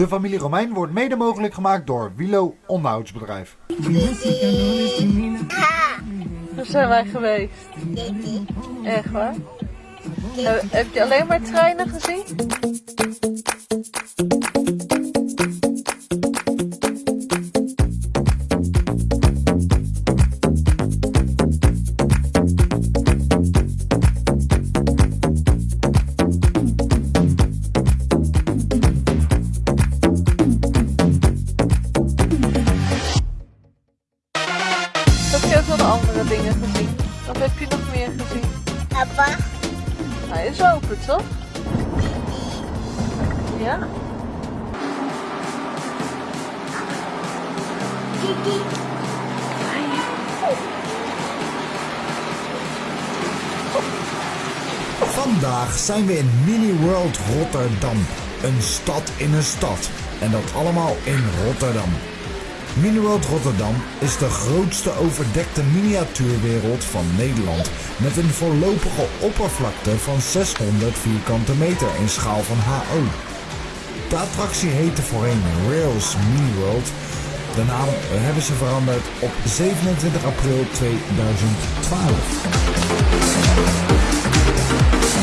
De familie Romein wordt mede mogelijk gemaakt door Wilo Onderhoudsbedrijf. Waar zijn wij geweest? Echt waar? Heb, je alleen maar treinen gezien? Dingen gezien? Wat heb je nog meer gezien? Papa, Hij is open, toch? Ja? Kiki. Vandaag zijn we in Mini World Rotterdam. Een stad in een stad. En dat allemaal in Rotterdam. Mini World Rotterdam is de grootste overdekte miniatuurwereld van Nederland. Met een voorlopige oppervlakte van 600 vierkante meter in schaal van HO. De attractie heette voorheen Rails Mini World. De naam hebben ze veranderd op 27 april 2012.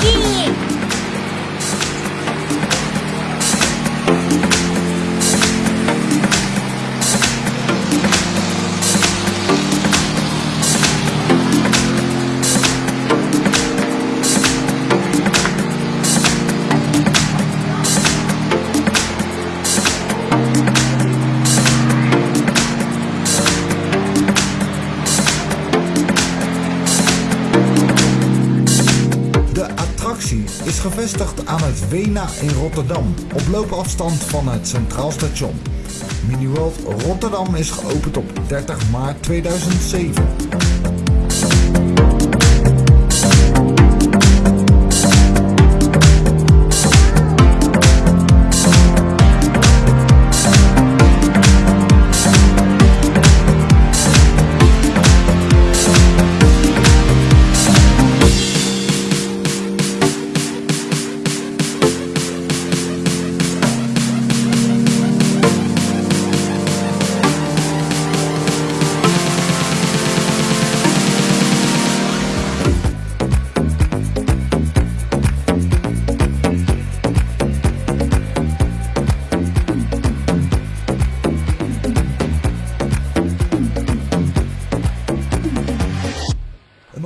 De is gevestigd aan het Wena in Rotterdam, op loopafstand van het Centraal Station. Miniworld Rotterdam is geopend op 30 maart 2007.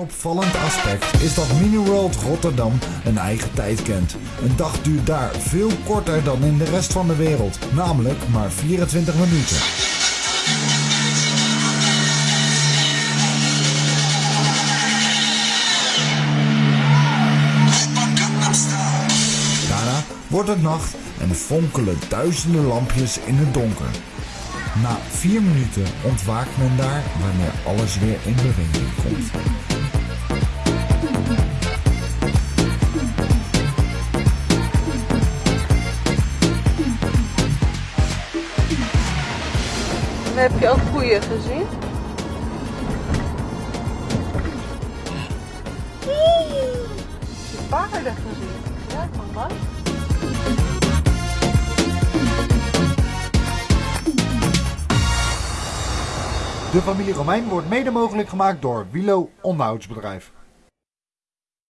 Opvallend aspect is dat Miniworld Rotterdam een eigen tijd kent. Een dag duurt daar veel korter dan in de rest van de wereld, namelijk maar 24 minuten. Daarna wordt het nacht en fonkelen duizenden lampjes in het donker. Na vier minuten ontwaakt men daar wanneer alles weer in beweging komt. En heb je ook koeien gezien? Heb je paarden gezien? Ja, van? De familie Romein wordt mede mogelijk gemaakt door Wilo Onderhoudsbedrijf.